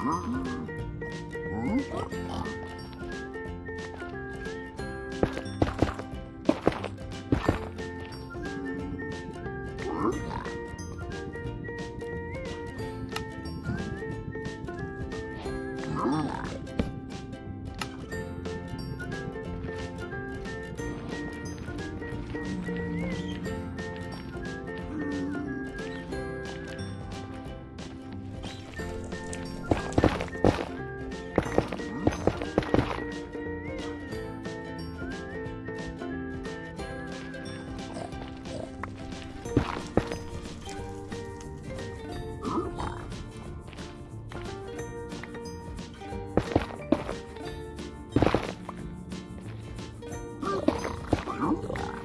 음. 음. 糖果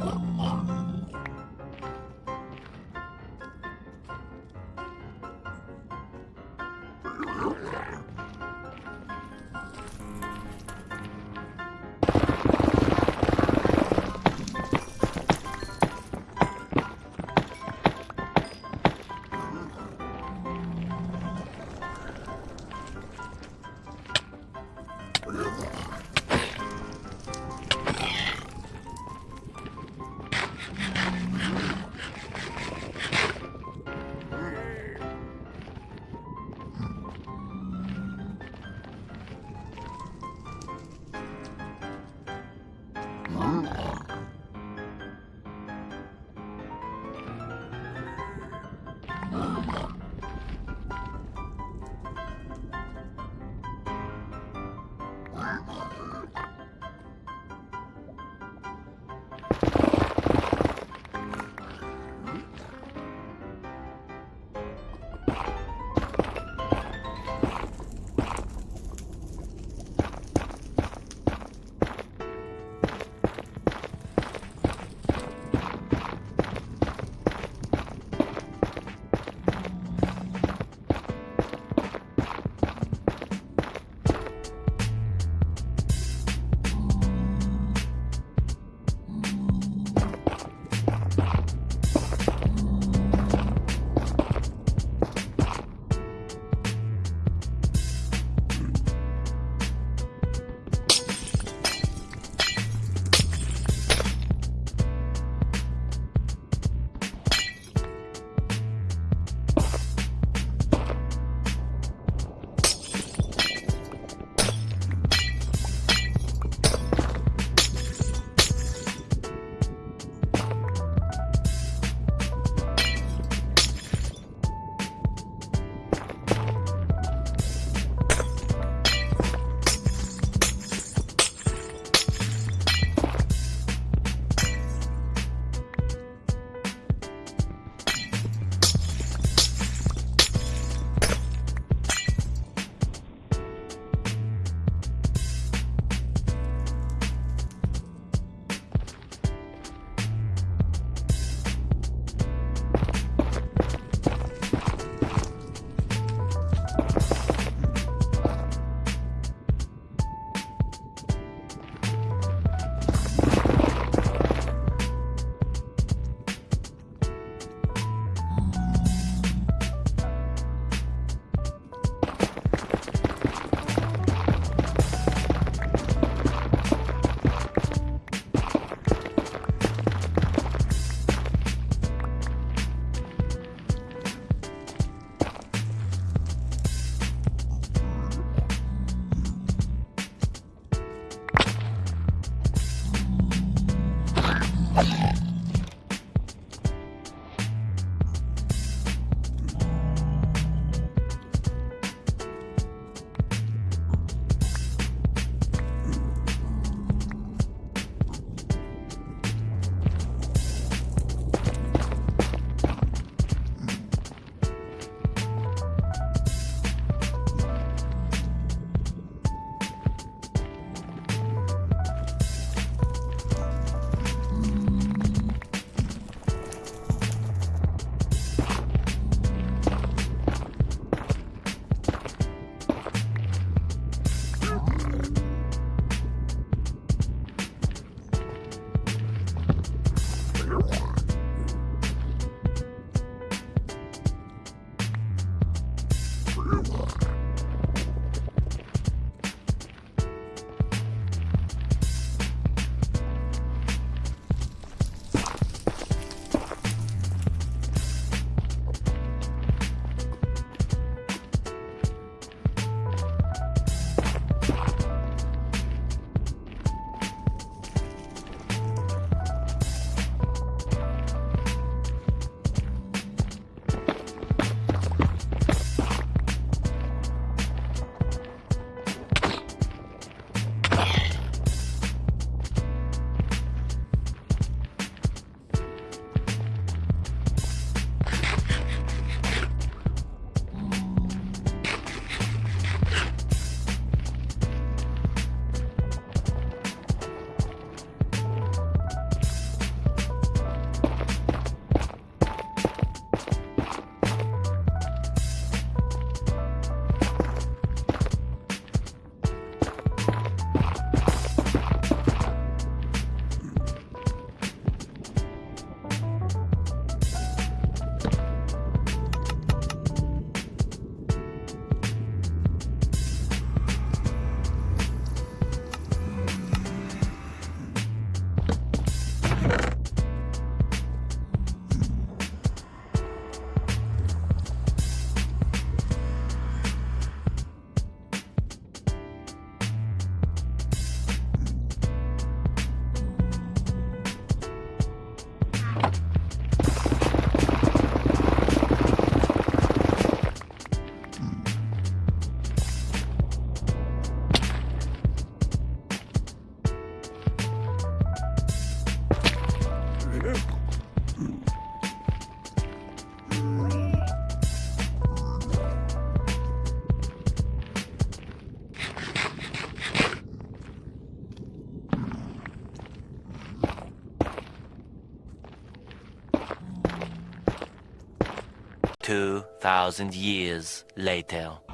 Oh. Two thousand years later.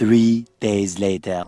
Three days later.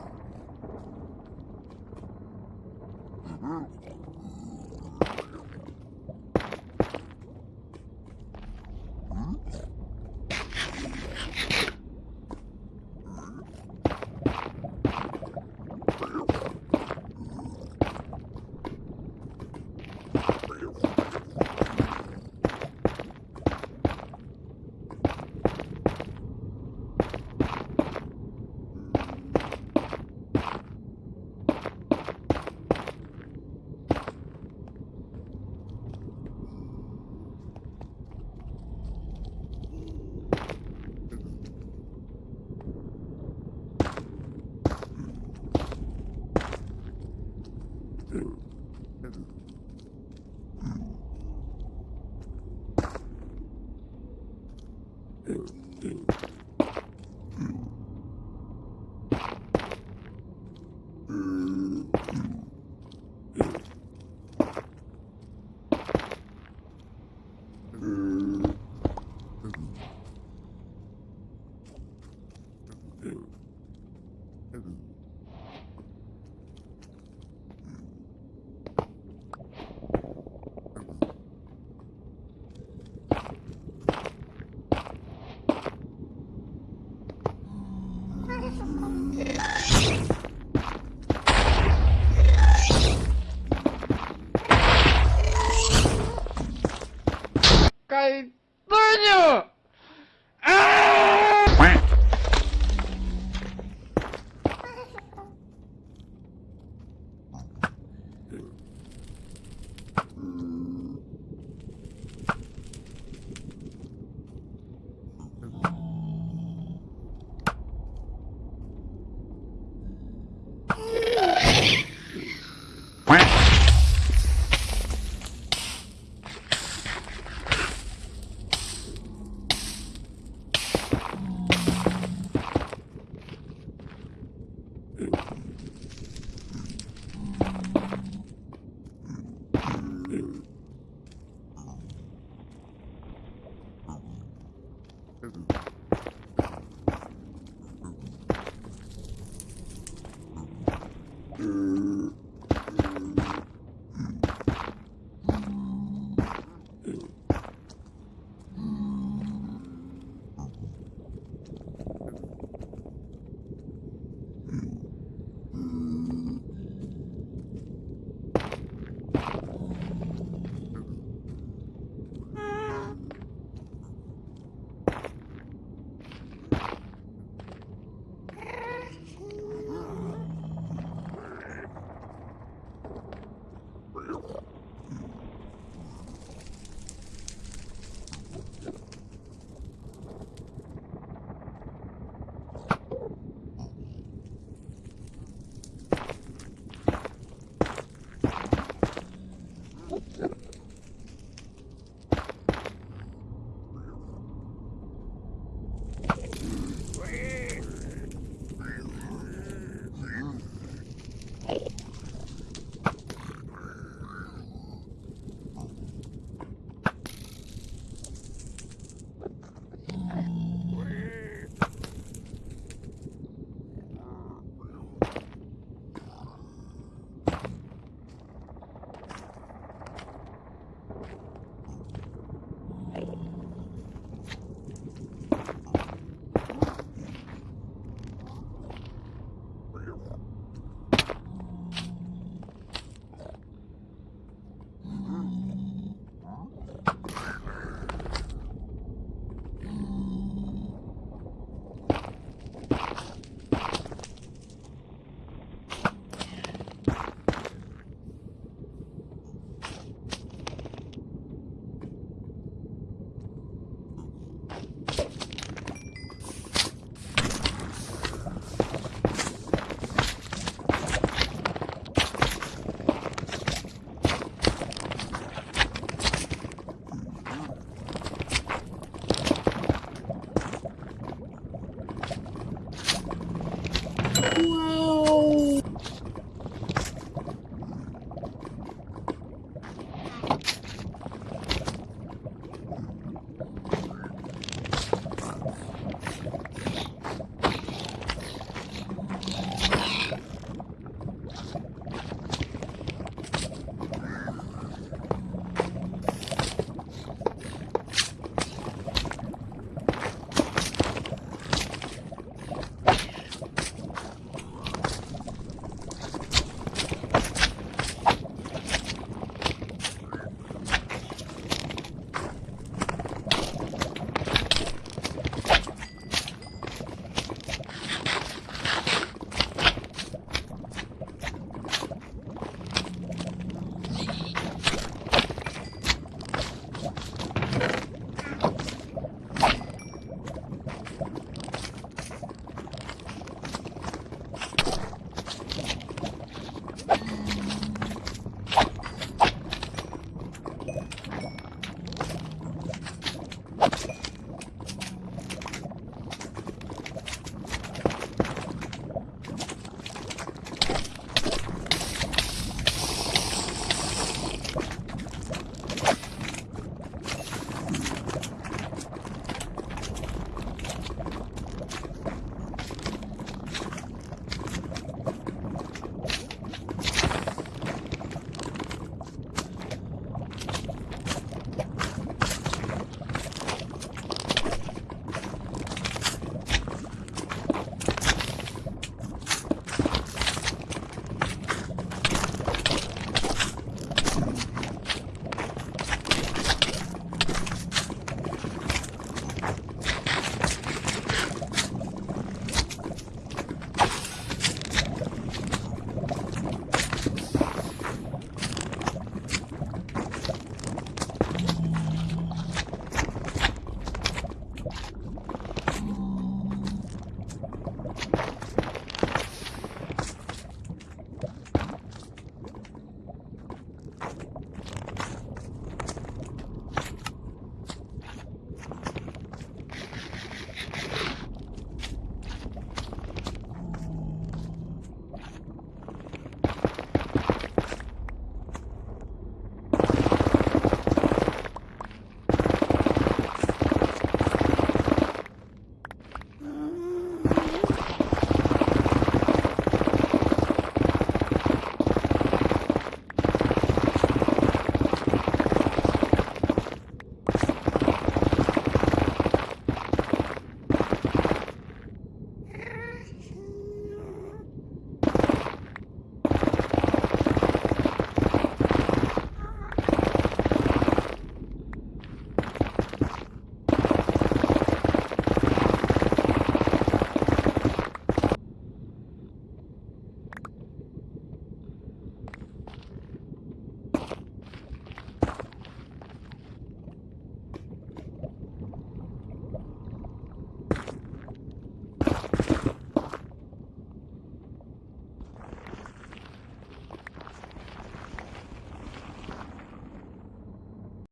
Ooh.